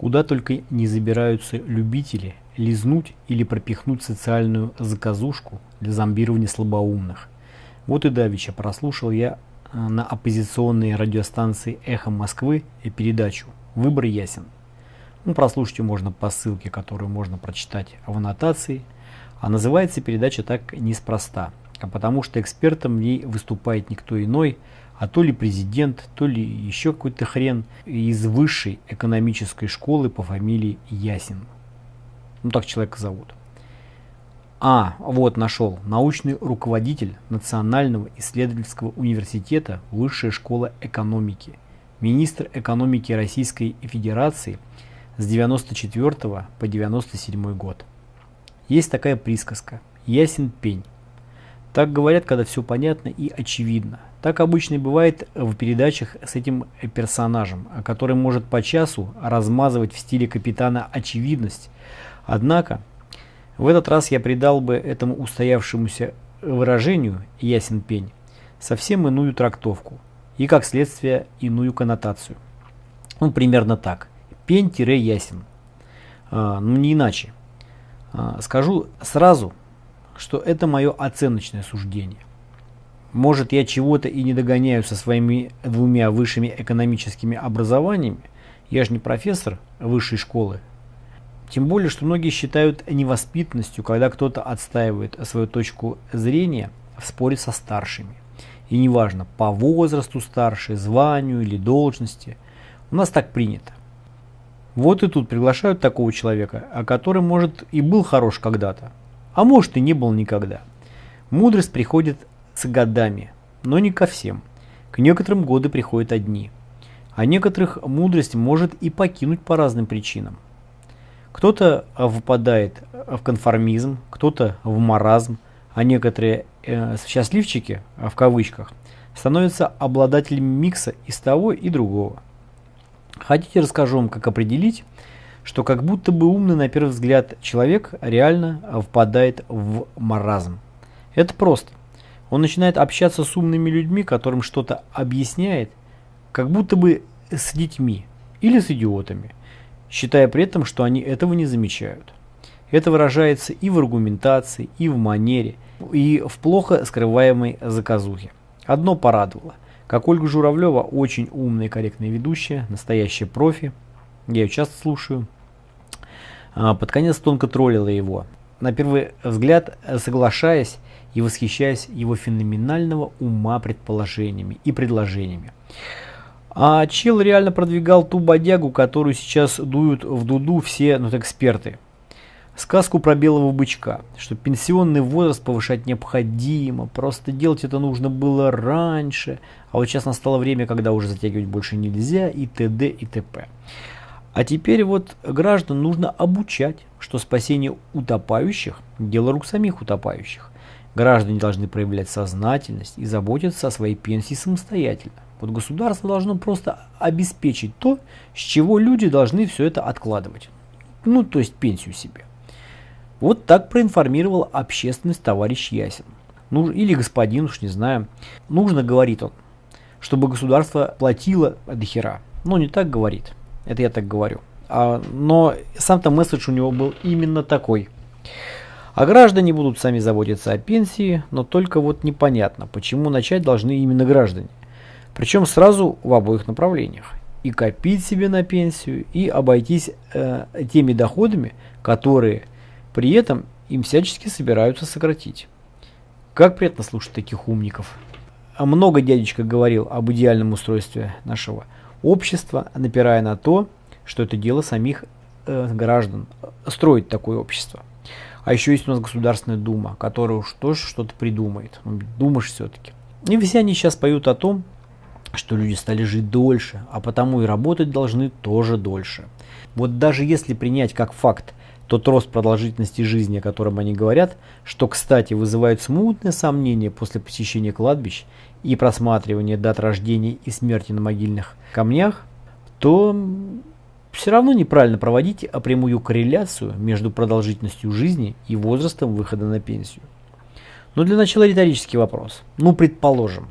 куда только не забираются любители лизнуть или пропихнуть социальную заказушку для зомбирования слабоумных. Вот и давеча прослушал я э, на оппозиционной радиостанции «Эхо Москвы» передачу «Выбор ясен». Ну, прослушать можно по ссылке, которую можно прочитать в аннотации. А называется передача так неспроста, потому что экспертом в ней выступает никто иной, а то ли президент, то ли еще какой-то хрен из высшей экономической школы по фамилии Ясин. Ну так человека зовут. А, вот нашел. Научный руководитель Национального исследовательского университета Высшая школа экономики. Министр экономики Российской Федерации с 94 по 97 год. Есть такая присказка «ясен пень». Так говорят, когда все понятно и очевидно. Так обычно и бывает в передачах с этим персонажем, который может по часу размазывать в стиле капитана очевидность. Однако, в этот раз я придал бы этому устоявшемуся выражению «ясен пень» совсем иную трактовку и, как следствие, иную коннотацию. Ну, примерно так. Пень-ясен. А, ну, не иначе. А, скажу сразу, что это мое оценочное суждение. Может, я чего-то и не догоняю со своими двумя высшими экономическими образованиями, я же не профессор высшей школы. Тем более, что многие считают невоспитанностью, когда кто-то отстаивает свою точку зрения в споре со старшими. И неважно, по возрасту старше, званию или должности. У нас так принято. Вот и тут приглашают такого человека, о котором, может, и был хорош когда-то, а может и не был никогда. Мудрость приходит с годами, но не ко всем. К некоторым годы приходят одни. А некоторых мудрость может и покинуть по разным причинам. Кто-то выпадает в конформизм, кто-то в маразм, а некоторые э, счастливчики, в кавычках, становятся обладателями микса из того и другого. Хотите, расскажу вам, как определить, что как будто бы умный на первый взгляд человек реально впадает в маразм. Это просто. Он начинает общаться с умными людьми, которым что-то объясняет, как будто бы с детьми или с идиотами, считая при этом, что они этого не замечают. Это выражается и в аргументации, и в манере, и в плохо скрываемой заказухе. Одно порадовало – как Ольга Журавлева, очень умная и корректная ведущая, настоящая профи. Я ее часто слушаю. А, под конец тонко троллила его. На первый взгляд соглашаясь и восхищаясь его феноменального ума предположениями и предложениями. А чел реально продвигал ту бодягу, которую сейчас дуют в дуду все ну, эксперты – сказку про белого бычка, что пенсионный возраст повышать необходимо, просто делать это нужно было раньше, а вот сейчас настало время, когда уже затягивать больше нельзя, и т.д. и т.п. А теперь вот граждан нужно обучать, что спасение утопающих – дело рук самих утопающих. Граждане должны проявлять сознательность и заботиться о своей пенсии самостоятельно. Вот государство должно просто обеспечить то, с чего люди должны все это откладывать. Ну, то есть пенсию себе. Вот так проинформировал общественность товарищ Ясин. Ну, или господин, уж не знаю. Нужно, говорит он, чтобы государство платило до хера. Но не так говорит. Это я так говорю. А, но сам-то месседж у него был именно такой. А граждане будут сами заботиться о пенсии, но только вот непонятно, почему начать должны именно граждане. Причем сразу в обоих направлениях. И копить себе на пенсию, и обойтись э, теми доходами, которые при этом им всячески собираются сократить. Как приятно слушать таких умников. А много дядечка говорил об идеальном устройстве нашего общества, напирая на то, что это дело самих э, граждан строить такое общество. А еще есть у нас Государственная Дума, которая уж тоже что-то придумает. Ну, думаешь все-таки. И все они сейчас поют о том, что люди стали жить дольше, а потому и работать должны тоже дольше. Вот даже если принять как факт тот рост продолжительности жизни, о котором они говорят, что, кстати, вызывает смутное сомнение после посещения кладбищ и просматривания дат рождения и смерти на могильных камнях, то все равно неправильно проводить прямую корреляцию между продолжительностью жизни и возрастом выхода на пенсию. Но для начала риторический вопрос. Ну, предположим,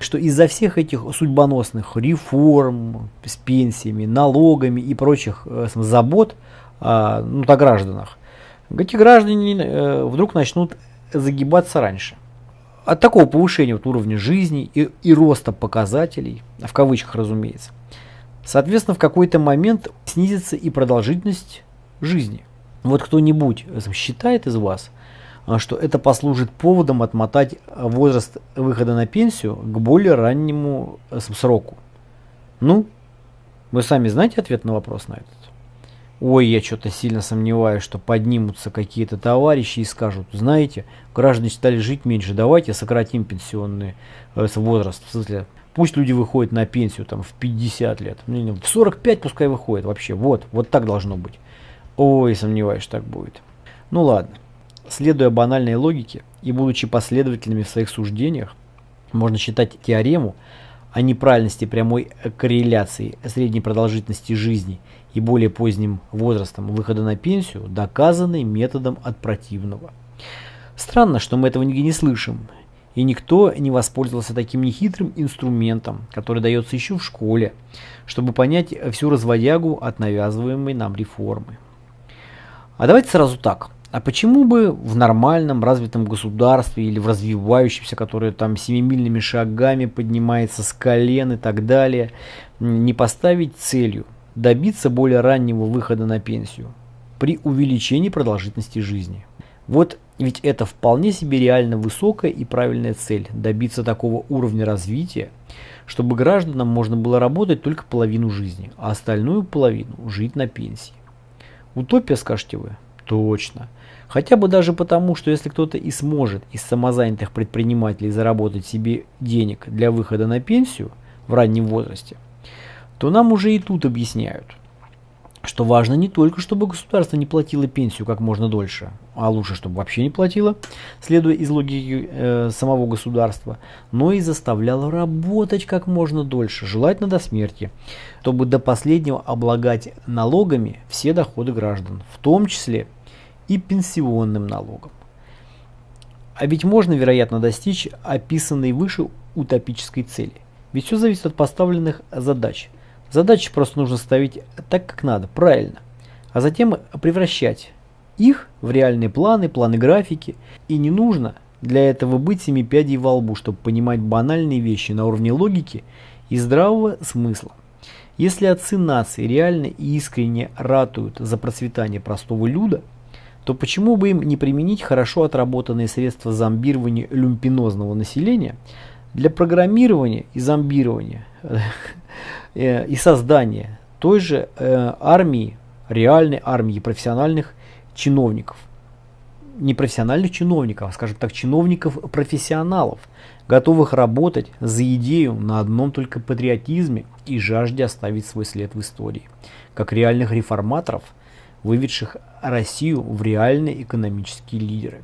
что из-за всех этих судьбоносных реформ с пенсиями, налогами и прочих э, забот э, ну, о гражданах, эти граждане э, вдруг начнут загибаться раньше. От такого повышения вот уровня жизни и, и роста показателей, в кавычках разумеется, соответственно в какой-то момент снизится и продолжительность жизни. Вот кто-нибудь считает из вас, а, что это послужит поводом отмотать возраст выхода на пенсию к более раннему э, сроку. Ну, вы сами знаете ответ на вопрос на этот? Ой, я что-то сильно сомневаюсь, что поднимутся какие-то товарищи и скажут, знаете, граждане стали жить меньше, давайте сократим пенсионный э, возраст. В смысле, пусть люди выходят на пенсию там в 50 лет, в 45 пускай выходят вообще, вот, вот так должно быть. Ой, сомневаюсь, так будет. Ну ладно. Следуя банальной логике и будучи последовательными в своих суждениях, можно считать теорему о неправильности прямой корреляции средней продолжительности жизни и более поздним возрастом выхода на пенсию доказанной методом от противного. Странно, что мы этого нигде не слышим, и никто не воспользовался таким нехитрым инструментом, который дается еще в школе, чтобы понять всю разводягу от навязываемой нам реформы. А давайте сразу так. А почему бы в нормальном развитом государстве или в развивающемся, которое там семимильными шагами поднимается с колен и так далее, не поставить целью добиться более раннего выхода на пенсию при увеличении продолжительности жизни? Вот ведь это вполне себе реально высокая и правильная цель – добиться такого уровня развития, чтобы гражданам можно было работать только половину жизни, а остальную половину жить на пенсии. Утопия, скажете вы? Точно. Хотя бы даже потому, что если кто-то и сможет из самозанятых предпринимателей заработать себе денег для выхода на пенсию в раннем возрасте, то нам уже и тут объясняют, что важно не только, чтобы государство не платило пенсию как можно дольше, а лучше, чтобы вообще не платило, следуя из логики э, самого государства, но и заставляло работать как можно дольше, желательно до смерти, чтобы до последнего облагать налогами все доходы граждан, в том числе и пенсионным налогом. А ведь можно, вероятно, достичь описанной выше утопической цели. Ведь все зависит от поставленных задач. Задачи просто нужно ставить так, как надо, правильно. А затем превращать их в реальные планы, планы графики. И не нужно для этого быть семи пядей во лбу, чтобы понимать банальные вещи на уровне логики и здравого смысла. Если отцы нации реально и искренне ратуют за процветание простого люда – то почему бы им не применить хорошо отработанные средства зомбирования люмпинозного населения для программирования и зомбирования э, и создания той же э, армии, реальной армии профессиональных чиновников. Не профессиональных чиновников, а, скажем так, чиновников-профессионалов, готовых работать за идею на одном только патриотизме и жажде оставить свой след в истории, как реальных реформаторов – выведших Россию в реальные экономические лидеры.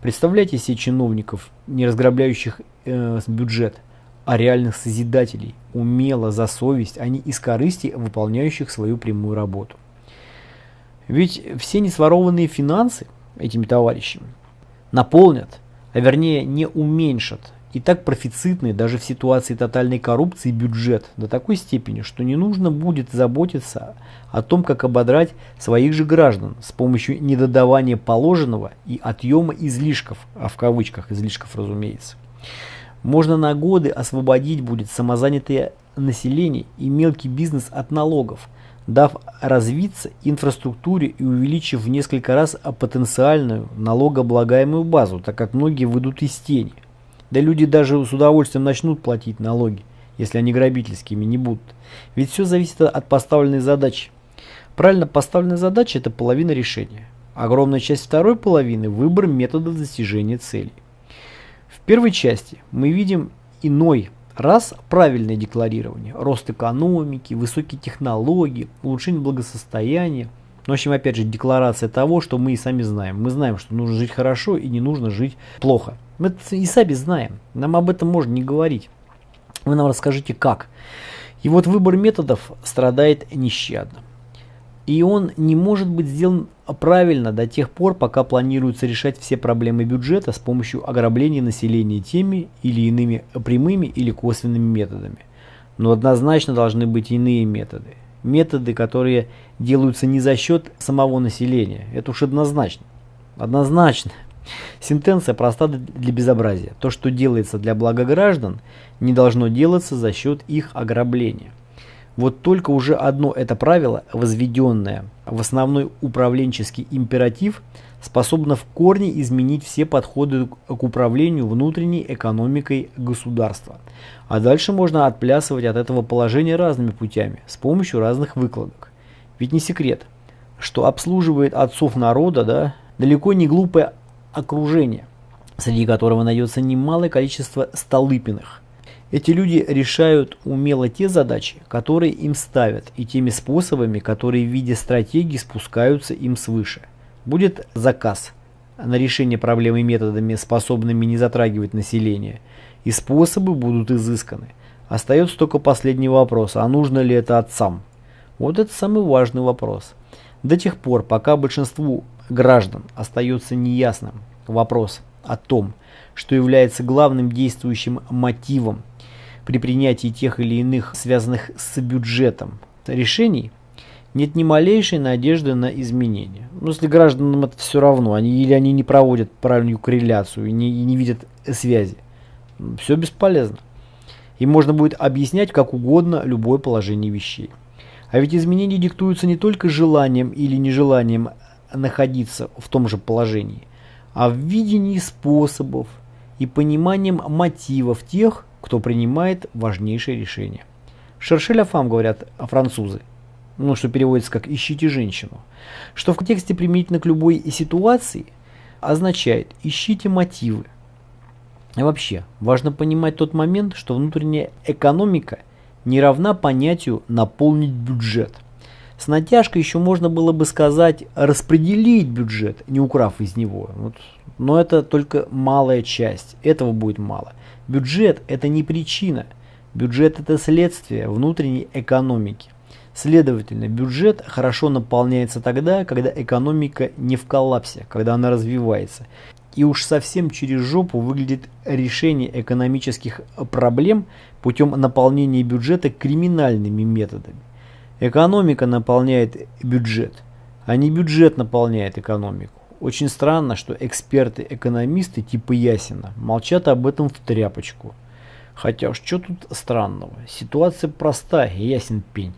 Представляете себе чиновников, не разграбляющих э, бюджет, а реальных созидателей, умело, за совесть, а не из корысти, выполняющих свою прямую работу. Ведь все несворованные финансы этими товарищами наполнят, а вернее не уменьшат и так профицитный даже в ситуации тотальной коррупции бюджет до такой степени, что не нужно будет заботиться о том, как ободрать своих же граждан с помощью недодавания положенного и отъема излишков, а в кавычках излишков разумеется. Можно на годы освободить будет самозанятое население и мелкий бизнес от налогов, дав развиться инфраструктуре и увеличив в несколько раз потенциальную налогооблагаемую базу, так как многие выйдут из тени. Да люди даже с удовольствием начнут платить налоги, если они грабительскими не будут. Ведь все зависит от поставленной задачи. Правильно поставленная задача – это половина решения. Огромная часть второй половины – выбор метода достижения целей. В первой части мы видим иной раз правильное декларирование, рост экономики, высокие технологии, улучшение благосостояния. Ну, в общем, опять же, декларация того, что мы и сами знаем. Мы знаем, что нужно жить хорошо и не нужно жить плохо. Мы и сами знаем, нам об этом можно не говорить. Вы нам расскажите как. И вот выбор методов страдает нещадно. И он не может быть сделан правильно до тех пор, пока планируется решать все проблемы бюджета с помощью ограбления населения теми или иными прямыми или косвенными методами. Но однозначно должны быть иные методы. Методы, которые делаются не за счет самого населения. Это уж однозначно. Однозначно. Сентенция проста для безобразия. То, что делается для блага граждан, не должно делаться за счет их ограбления. Вот только уже одно это правило, возведенное в основной управленческий императив, способно в корне изменить все подходы к управлению внутренней экономикой государства. А дальше можно отплясывать от этого положения разными путями, с помощью разных выкладок. Ведь не секрет, что обслуживает отцов народа да, далеко не глупое окружение, среди которого найдется немалое количество столыпиных, эти люди решают умело те задачи, которые им ставят, и теми способами, которые в виде стратегии спускаются им свыше. Будет заказ на решение проблемы методами, способными не затрагивать население, и способы будут изысканы. Остается только последний вопрос, а нужно ли это отцам? Вот это самый важный вопрос. До тех пор, пока большинству граждан остается неясным вопрос о том, что является главным действующим мотивом при принятии тех или иных связанных с бюджетом решений нет ни малейшей надежды на изменения. Ну, если гражданам это все равно, они или они не проводят правильную корреляцию и не, и не видят связи, все бесполезно. И можно будет объяснять как угодно любое положение вещей. А ведь изменения диктуются не только желанием или нежеланием находиться в том же положении, а в видении способов и пониманием мотивов тех, кто принимает важнейшие решения. Шершеля фам, говорят французы, ну, что переводится как «ищите женщину», что в контексте применительно к любой ситуации означает «ищите мотивы». И вообще, важно понимать тот момент, что внутренняя экономика не равна понятию «наполнить бюджет». С натяжкой еще можно было бы сказать «распределить бюджет», не украв из него. Вот. Но это только малая часть, этого будет мало. Бюджет – это не причина. Бюджет – это следствие внутренней экономики. Следовательно, бюджет хорошо наполняется тогда, когда экономика не в коллапсе, когда она развивается. И уж совсем через жопу выглядит решение экономических проблем путем наполнения бюджета криминальными методами. Экономика наполняет бюджет, а не бюджет наполняет экономику. Очень странно, что эксперты-экономисты типа Ясина молчат об этом в тряпочку. Хотя уж что тут странного, ситуация простая, ясен пень.